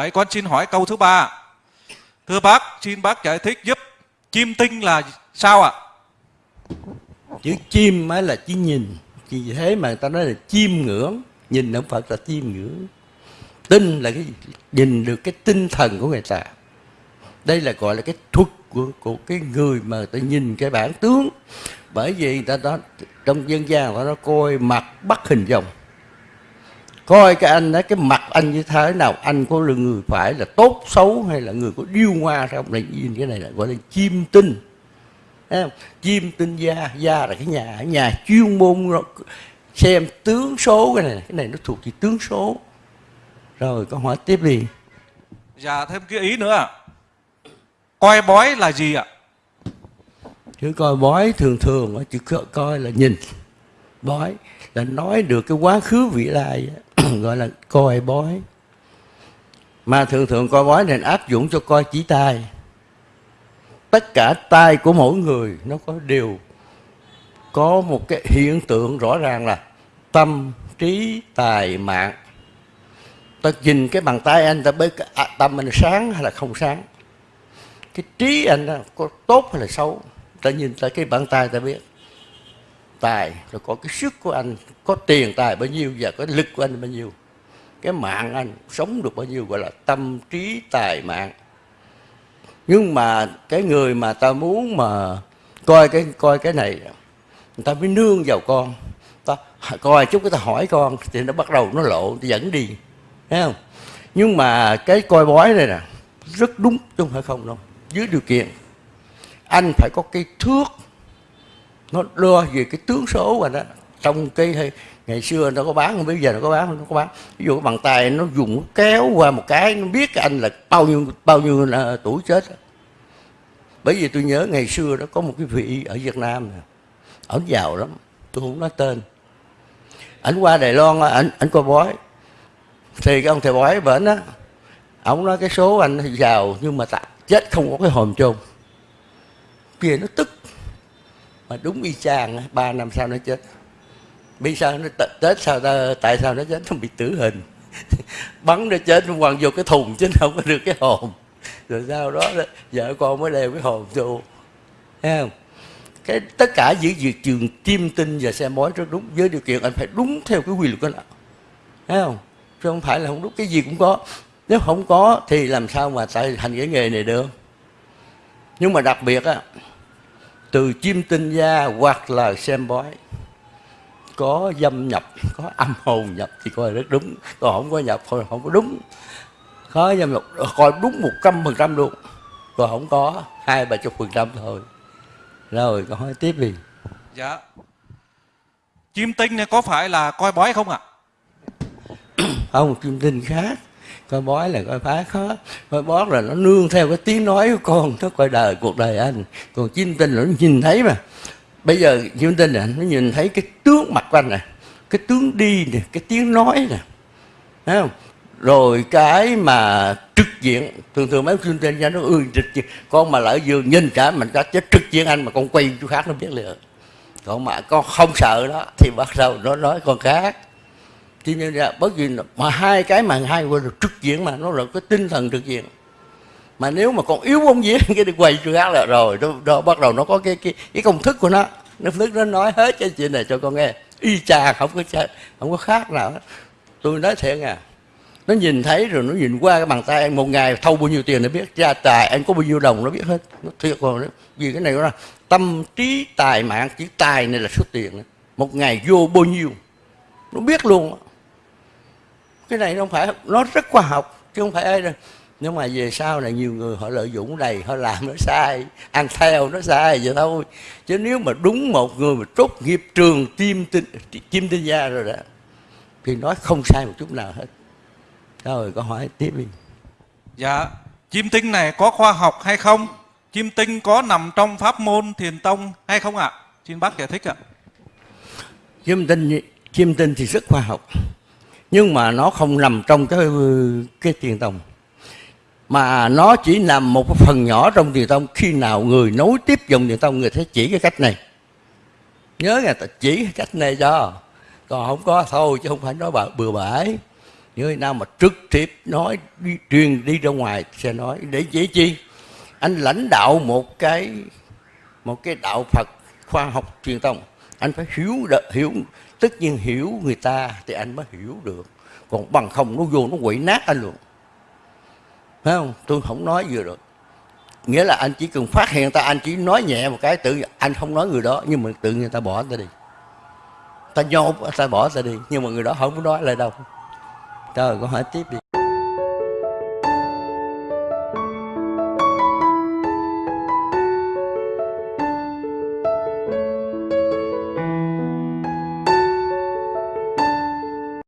Vậy con xin hỏi câu thứ ba. Thưa bác, xin bác giải thích giúp chim tinh là sao ạ? chữ chim mới là chỉ nhìn. Vì thế mà người ta nói là chim ngưỡng. Nhìn không phật là chim ngưỡng. Tinh là cái nhìn được cái tinh thần của người ta. Đây là gọi là cái thuật của, của cái người mà ta nhìn cái bản tướng. Bởi vì người ta đó trong dân gian người ta coi mặt bắt hình dòng coi cái anh đó cái mặt anh như thế nào anh có là người phải là tốt xấu hay là người có điêu hoa không? Này nhìn cái này là gọi là chim tinh. Chim tinh gia gia là cái nhà nhà chuyên môn xem tướng số cái này cái này nó thuộc về tướng số. Rồi câu hỏi tiếp đi. Dạ thêm cái ý nữa. Coi bói là gì ạ? chứ coi bói thường thường co- coi là nhìn. Bói là nói được cái quá khứ vị lai gọi là coi bói. Mà thường thường coi bói nên áp dụng cho coi chỉ tai tất cả tai của mỗi người nó có đều có một cái hiện tượng rõ ràng là tâm trí tài mạng. Ta nhìn cái bàn tay anh ta biết à, tâm anh sáng hay là không sáng. Cái trí anh đó, có tốt hay là xấu ta nhìn ta cái bàn tay ta biết tài, rồi có cái sức của anh, có tiền tài bao nhiêu và có lực của anh bao nhiêu. Cái mạng anh sống được bao nhiêu, gọi là tâm trí tài mạng. Nhưng mà cái người mà ta muốn mà coi cái coi cái này, người ta mới nương vào con. Ta coi chút cái ta hỏi con thì nó bắt đầu nó lộ dẫn đi. Thấy không? Nhưng mà cái coi bói này nè, rất đúng chứ không phải không đâu. Dưới điều kiện, anh phải có cái thước nó đo về cái tướng số rồi đó trong cái ngày xưa nó có bán không bây giờ nó có bán không nó có bán. Ví dụ cái bàn tay nó dùng kéo qua một cái, nó biết cái anh là bao nhiêu bao nhiêu là tuổi chết bởi vì tôi nhớ ngày xưa đó có một cái vị ở Việt Nam này ổng giàu lắm, tôi không nói tên. Ảnh qua Đài Loan ảnh ảnh coi bói. Thì cái ông thầy bói bển á, ổng nói cái số anh giàu nhưng mà chết không có cái hòm chôn. Kia nó tức mà đúng y chang á, ba năm sau nó chết. Bây sao nó chết tết sao ta, tại sao nó chết? Nó bị tử hình. Bắn nó chết nó quăng vô cái thùng chứ không có được cái hồn. Rồi sau đó vợ con mới đeo cái hồn vô. Thấy không? Cái tất cả những việc trường chiêm tinh và xem bói rất đúng. Với điều kiện anh phải đúng theo cái quy luật đó thấy không? Chứ không phải là không đúng cái gì cũng có. Nếu không có thì làm sao mà tại thành cái nghề này được? Nhưng mà đặc biệt á từ chiêm tinh gia hoặc là xem bói. Có dâm nhập có âm hồn nhập thì coi rất đúng. Còn không có nhập thôi không có đúng. Có dâm nhập coi đúng một trăm phần trăm luôn. Còn không có hai ba chục phần trăm thôi. Rồi câu hỏi tiếp đi. Dạ. Chim tinh có phải là coi bói không ạ? không kim tinh khác coi bói là coi phá khó. Coi bói là nó nương theo cái tiếng nói của con, nó coi đời, cuộc đời anh. Còn chim tinh là nó nhìn thấy mà. Bây giờ chim tinh là nó nhìn thấy cái tướng mặt của anh này cái tướng đi nè, cái tiếng nói nè. Thấy không? Rồi cái mà trực diện, thường thường mấy chim tinh ra nó ưa trực diện. Con mà lỡ vừa nhìn cả mình ta chết trực diện anh mà con quay chỗ khác nó biết liền. Còn mà con không sợ đó, thì bắt đầu nó nói con khác cho nên là bất kỳ mà hai cái mà hai gọi là trực diện mà nó là cái tinh thần trực diện. Mà nếu mà còn yếu bóng vía cái đi quay chưa khác là rồi đó, đó bắt đầu nó có cái cái cái công thức của nó. Nó thức nó nói hết cái chuyện này cho con nghe. Y chà không có cha- không có khác nào hết. tôi nói thiệt à nó nhìn thấy rồi nó nhìn qua cái bàn tay anh một ngày thâu bao nhiêu tiền nó biết gia tài anh có bao nhiêu đồng nó biết hết. Nó thiệt còn vì cái này nó là tâm trí tài mạng chữ tài này là số tiền. Một ngày vô bao nhiêu nó biết luôn. đó cái này nó không phải nó rất khoa học chứ không phải ai đâu nhưng mà về sau này nhiều người họ lợi dụng này họ làm nó sai ăn theo nó sai vậy thôi chứ nếu mà đúng một người mà tốt nghiệp trường chim tinh chim tinh gia rồi đó thì nói không sai một chút nào hết rồi câu hỏi tiếp đi Dạ. Chim tinh này có khoa học hay không? Chim tinh có nằm trong pháp môn thiền tông hay không ạ? Xin bác giải thích ạ. chim tinh chim tinh thì rất khoa học nhưng mà nó không nằm trong cái cái tiền tông mà nó chỉ nằm một cái phần nhỏ trong tiền tông khi nào người nối tiếp dòng tiền tông người sẽ chỉ cái cách này. Nhớ nghe ta chỉ cái cách này cho. Còn không có thôi chứ không phải nói bừa bừa bãi. Người nào mà trực tiếp nói đi, truyền đi ra ngoài sẽ nói. Để dễ chi? Anh lãnh đạo một cái một cái đạo Phật khoa học truyền tông anh phải hiểu hiểu, tất nhiên hiểu người ta thì anh mới hiểu được. Còn bằng không nó vô nó quậy nát anh luôn. Phải không? Tôi không nói vừa được nghĩa là anh chỉ cần phát hiện ta, anh chỉ nói nhẹ một cái, tự anh không nói người đó, nhưng mà tự nhiên ta bỏ ta đi. Ta nhốt, ta bỏ ta đi, nhưng mà người đó không có nói lại đâu. Trời có hỏi tiếp đi.